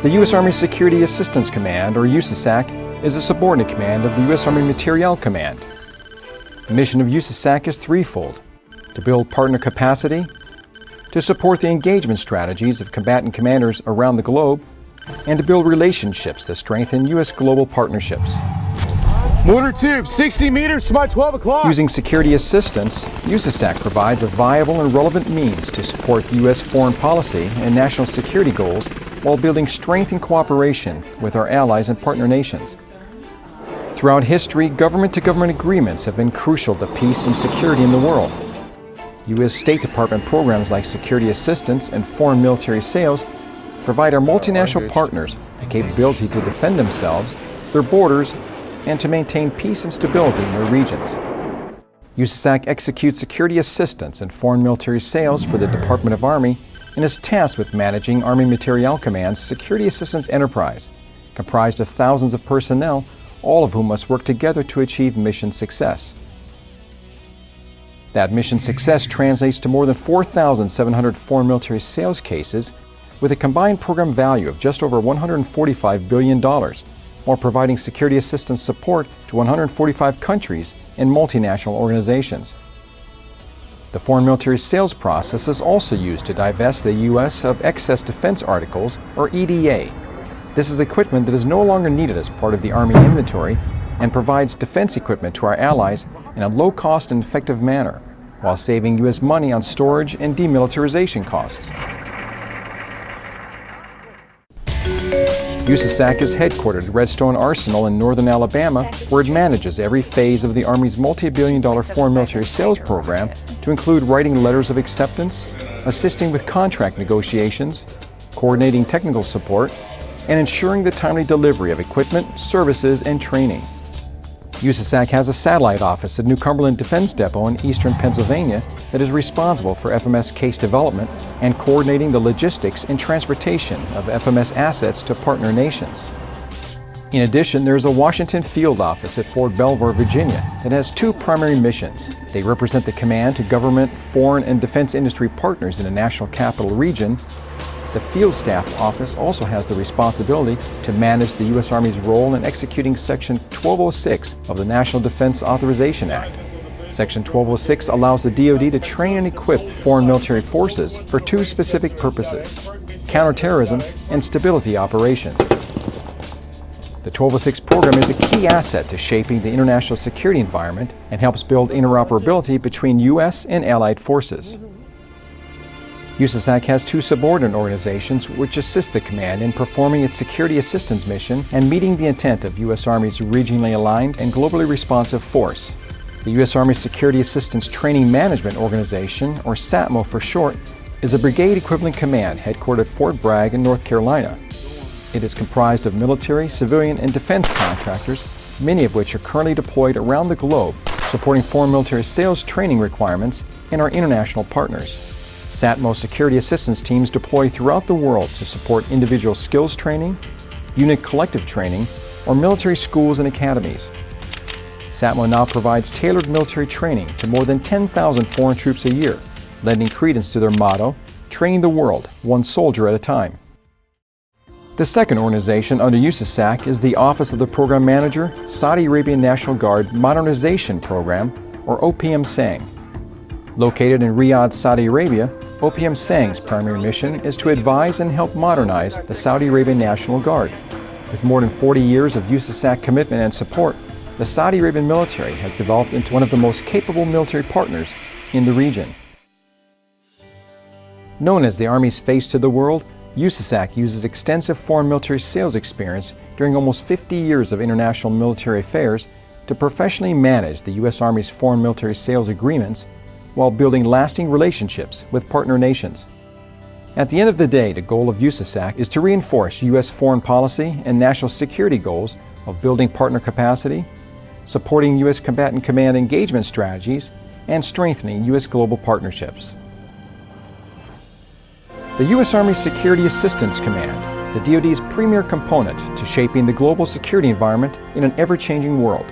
The U.S. Army Security Assistance Command, or USASAC, is a subordinate command of the U.S. Army Materiel Command. The mission of USASAC is threefold. To build partner capacity, to support the engagement strategies of combatant commanders around the globe, and to build relationships that strengthen U.S. global partnerships. Mortar tube, 60 meters to my 12 o'clock. Using security assistance, USASAC provides a viable and relevant means to support U.S. foreign policy and national security goals while building strength and cooperation with our allies and partner nations. Throughout history, government-to-government -government agreements have been crucial to peace and security in the world. U.S. State Department programs like security assistance and foreign military sales provide our multinational partners the capability to defend themselves, their borders, and to maintain peace and stability in their regions. USASAC executes security assistance and foreign military sales for the Department of Army and is tasked with managing Army Materiel Command's Security Assistance Enterprise, comprised of thousands of personnel, all of whom must work together to achieve mission success. That mission success translates to more than 4,700 foreign military sales cases with a combined program value of just over $145 billion, while providing security assistance support to 145 countries and multinational organizations. The foreign military sales process is also used to divest the U.S. of excess defense articles, or EDA. This is equipment that is no longer needed as part of the Army inventory and provides defense equipment to our allies in a low-cost and effective manner, while saving U.S. money on storage and demilitarization costs. USASAC is headquartered at Redstone Arsenal in northern Alabama, where it manages every phase of the Army's multi-billion dollar foreign military sales program to include writing letters of acceptance, assisting with contract negotiations, coordinating technical support, and ensuring the timely delivery of equipment, services, and training. USASAC has a satellite office at New Cumberland Defense Depot in eastern Pennsylvania that is responsible for FMS case development and coordinating the logistics and transportation of FMS assets to partner nations. In addition, there is a Washington field office at Fort Belvoir, Virginia that has two primary missions. They represent the command to government, foreign, and defense industry partners in the national capital region the Field Staff Office also has the responsibility to manage the U.S. Army's role in executing Section 1206 of the National Defense Authorization Act. Section 1206 allows the DoD to train and equip foreign military forces for two specific purposes, counterterrorism and stability operations. The 1206 program is a key asset to shaping the international security environment and helps build interoperability between U.S. and allied forces. USASAC has two subordinate organizations which assist the command in performing its security assistance mission and meeting the intent of U.S. Army's regionally aligned and globally responsive force. The U.S. Army Security Assistance Training Management Organization, or SATMO for short, is a brigade equivalent command headquartered at Fort Bragg in North Carolina. It is comprised of military, civilian, and defense contractors, many of which are currently deployed around the globe, supporting foreign military sales training requirements and our international partners. SATMO security assistance teams deploy throughout the world to support individual skills training, unit collective training, or military schools and academies. SATMO now provides tailored military training to more than 10,000 foreign troops a year, lending credence to their motto, training the world, one soldier at a time. The second organization under USASAC is the Office of the Program Manager, Saudi Arabian National Guard Modernization Program, or OPM SANG. Located in Riyadh, Saudi Arabia, OPM SANG's primary mission is to advise and help modernize the Saudi Arabian National Guard. With more than 40 years of USASAC commitment and support, the Saudi Arabian military has developed into one of the most capable military partners in the region. Known as the Army's face to the world, USASAC uses extensive foreign military sales experience during almost 50 years of international military affairs to professionally manage the U.S. Army's foreign military sales agreements while building lasting relationships with partner nations. At the end of the day, the goal of USASAC is to reinforce U.S. foreign policy and national security goals of building partner capacity, supporting U.S. combatant command engagement strategies, and strengthening U.S. global partnerships. The U.S. Army Security Assistance Command, the DoD's premier component to shaping the global security environment in an ever-changing world.